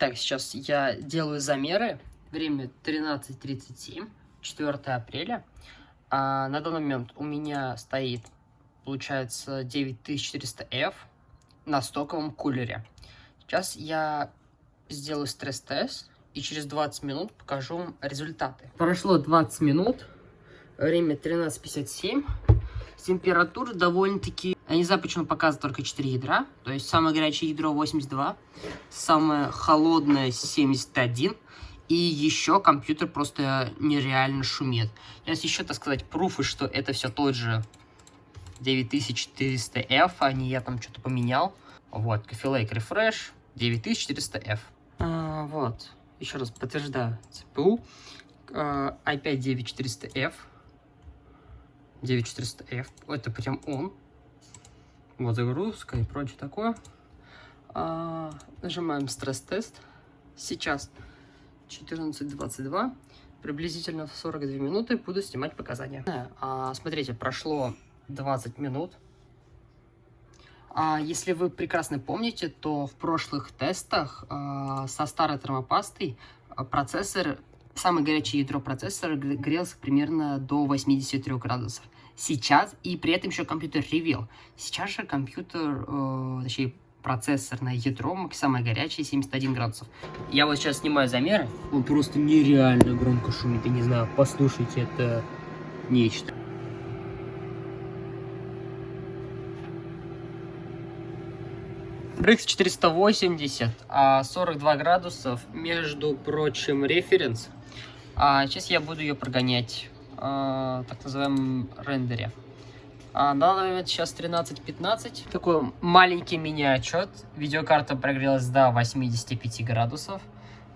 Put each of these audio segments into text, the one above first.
Так, сейчас я делаю замеры. Время 13.37, 4 апреля. А на данный момент у меня стоит, получается, 9400F на стоковом кулере. Сейчас я сделаю стресс-тест и через 20 минут покажу вам результаты. Прошло 20 минут, время 13.57. Температура довольно-таки... Я не знаю, почему показывает только 4 ядра. То есть самое горячее ядро 82, самое холодное 71. И еще компьютер просто нереально шумит. Сейчас еще, так сказать, пруфы, что это все тот же 9400F, а не я там что-то поменял. Вот, Coffee Lake Refresh 9400F. А, вот, еще раз подтверждаю, CPU а, i5 9400F 9400F. Это прям он. Вот загрузка и прочее такое. А, нажимаем стресс-тест. Сейчас 14.22. Приблизительно в 42 минуты буду снимать показания. А, смотрите, прошло 20 минут. А, если вы прекрасно помните, то в прошлых тестах а, со старой термопастой а, процессор самое горячее ядро процессора грелся примерно до 83 градусов. Сейчас, и при этом еще компьютер ревел. Сейчас же компьютер, э, точнее, процессорное ядро самое горячее 71 градусов. Я вот сейчас снимаю замеры. Он просто нереально громко шумит. Я не знаю, послушайте, это нечто. RX 480, а 42 градусов, между прочим, референс. А сейчас я буду ее прогонять, а, так называаемом рендере. А, на данный момент сейчас 13.15. Такой маленький мини-отчет. Видеокарта прогрелась до 85 градусов.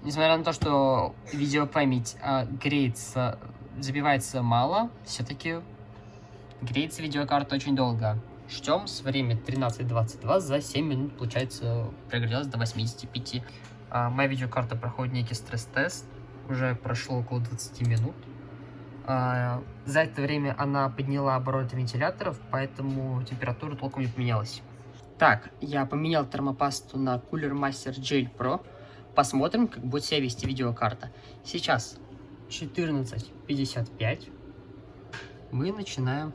Несмотря на то, что видеопамять а, греется, забивается мало, все-таки греется видеокарта очень долго. Ждем с время 13.22, за 7 минут, получается, прогрелась до 85. А, моя видеокарта проходит некий стресс-тест уже прошло около 20 минут. А, за это время она подняла обороты вентиляторов, поэтому температура толком не поменялась. Так, я поменял термопасту на Cooler Master Gel Pro. Посмотрим, как будет себя вести видеокарта. Сейчас 14.55. Мы начинаем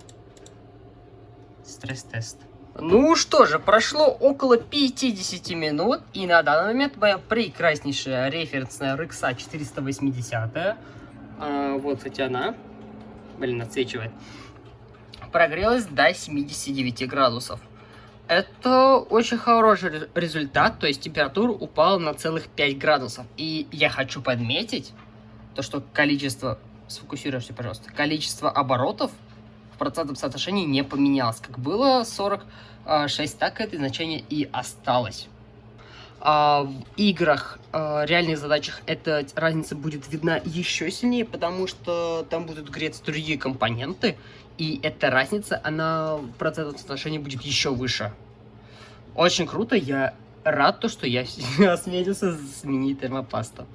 стресс-тест. Ну что же, прошло около 50 минут, и на данный момент моя прекраснейшая референсная RX 480, а, вот, кстати, она, блин, отсвечивает, прогрелась до 79 градусов. Это очень хороший результат, то есть температура упала на целых 5 градусов. И я хочу подметить, то что количество, сфокусируйся, пожалуйста, количество оборотов процентном соотношении не поменялось. Как было 40 6, так это значение и осталось. А в играх, а, реальных задачах эта разница будет видна еще сильнее, потому что там будут греться другие компоненты, и эта разница, она в процентном соотношении будет еще выше. Очень круто, я рад, то, что я осмелился сменить термопасту.